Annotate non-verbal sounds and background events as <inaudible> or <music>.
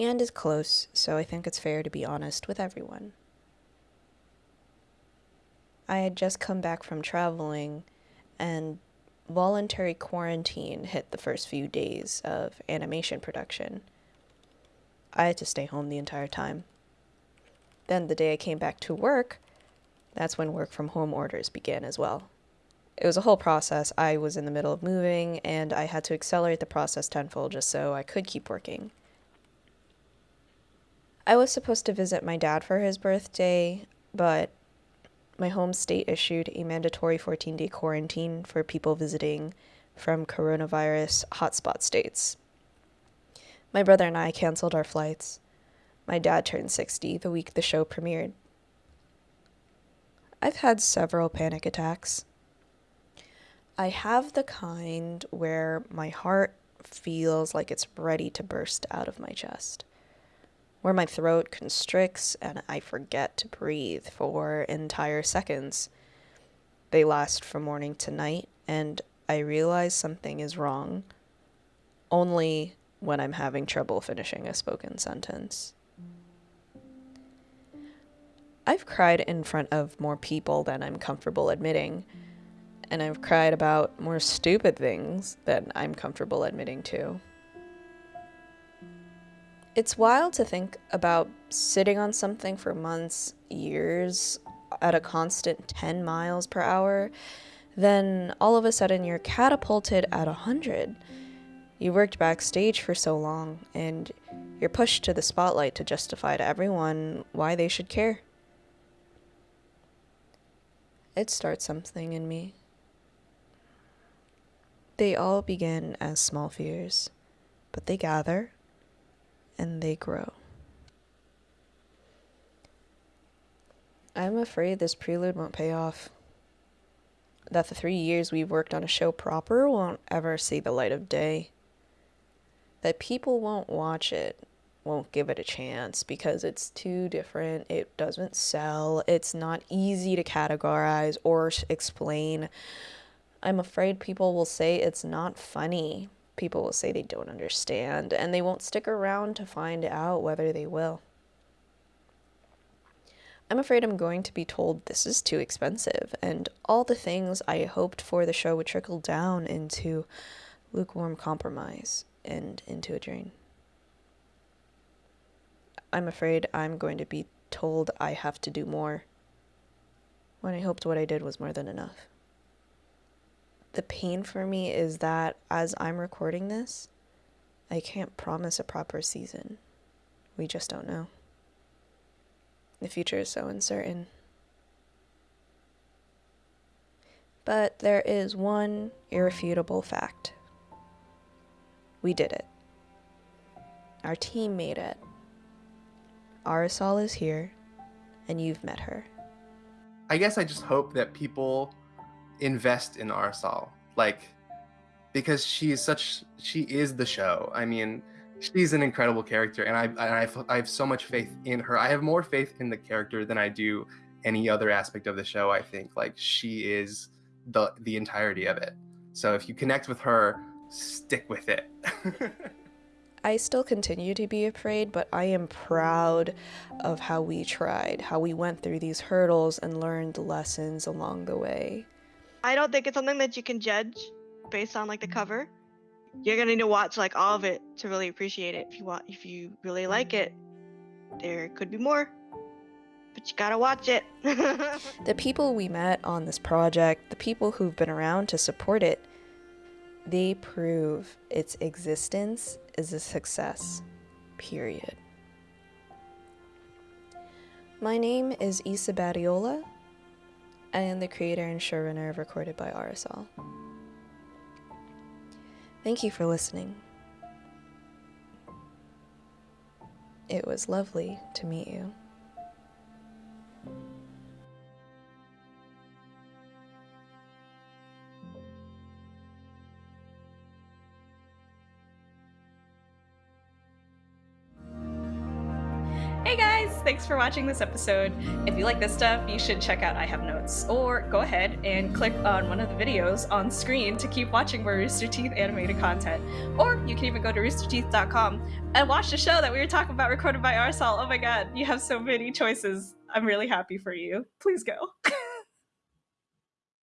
End is close, so I think it's fair to be honest with everyone. I had just come back from traveling, and voluntary quarantine hit the first few days of animation production. I had to stay home the entire time. Then, the day I came back to work, that's when work from home orders began as well. It was a whole process. I was in the middle of moving, and I had to accelerate the process tenfold just so I could keep working. I was supposed to visit my dad for his birthday, but my home state issued a mandatory 14 day quarantine for people visiting from coronavirus hotspot states. My brother and I canceled our flights. My dad turned 60 the week the show premiered. I've had several panic attacks. I have the kind where my heart feels like it's ready to burst out of my chest where my throat constricts and I forget to breathe for entire seconds. They last from morning to night, and I realize something is wrong only when I'm having trouble finishing a spoken sentence. I've cried in front of more people than I'm comfortable admitting, and I've cried about more stupid things than I'm comfortable admitting to. It's wild to think about sitting on something for months, years, at a constant 10 miles per hour, then all of a sudden you're catapulted at 100. You worked backstage for so long, and you're pushed to the spotlight to justify to everyone why they should care. It starts something in me. They all begin as small fears, but they gather and they grow. I'm afraid this prelude won't pay off. That the three years we've worked on a show proper won't ever see the light of day. That people won't watch it, won't give it a chance because it's too different, it doesn't sell, it's not easy to categorize or explain. I'm afraid people will say it's not funny people will say they don't understand, and they won't stick around to find out whether they will. I'm afraid I'm going to be told this is too expensive, and all the things I hoped for the show would trickle down into lukewarm compromise and into a drain. I'm afraid I'm going to be told I have to do more when I hoped what I did was more than enough the pain for me is that as I'm recording this, I can't promise a proper season. We just don't know. The future is so uncertain. But there is one irrefutable fact. We did it. Our team made it. Arizal is here, and you've met her. I guess I just hope that people invest in Arizal, like because she is such she is the show. I mean, she's an incredible character, and I and I, I have so much faith in her. I have more faith in the character than I do any other aspect of the show. I think like she is the the entirety of it. So if you connect with her, stick with it. <laughs> I still continue to be afraid, but I am proud of how we tried, how we went through these hurdles and learned lessons along the way. I don't think it's something that you can judge based on like the cover. You're gonna need to watch like all of it to really appreciate it. If you want, if you really like it, there could be more, but you gotta watch it. <laughs> the people we met on this project, the people who've been around to support it, they prove its existence is a success. Period. My name is Isa Badiola. I am the creator and showrunner of Recorded by Arizal. Thank you for listening. It was lovely to meet you. Thanks for watching this episode. If you like this stuff, you should check out I Have Notes, or go ahead and click on one of the videos on screen to keep watching more Rooster Teeth animated content. Or you can even go to roosterteeth.com and watch the show that we were talking about recorded by Arizal. Oh my god, you have so many choices. I'm really happy for you. Please go. <laughs>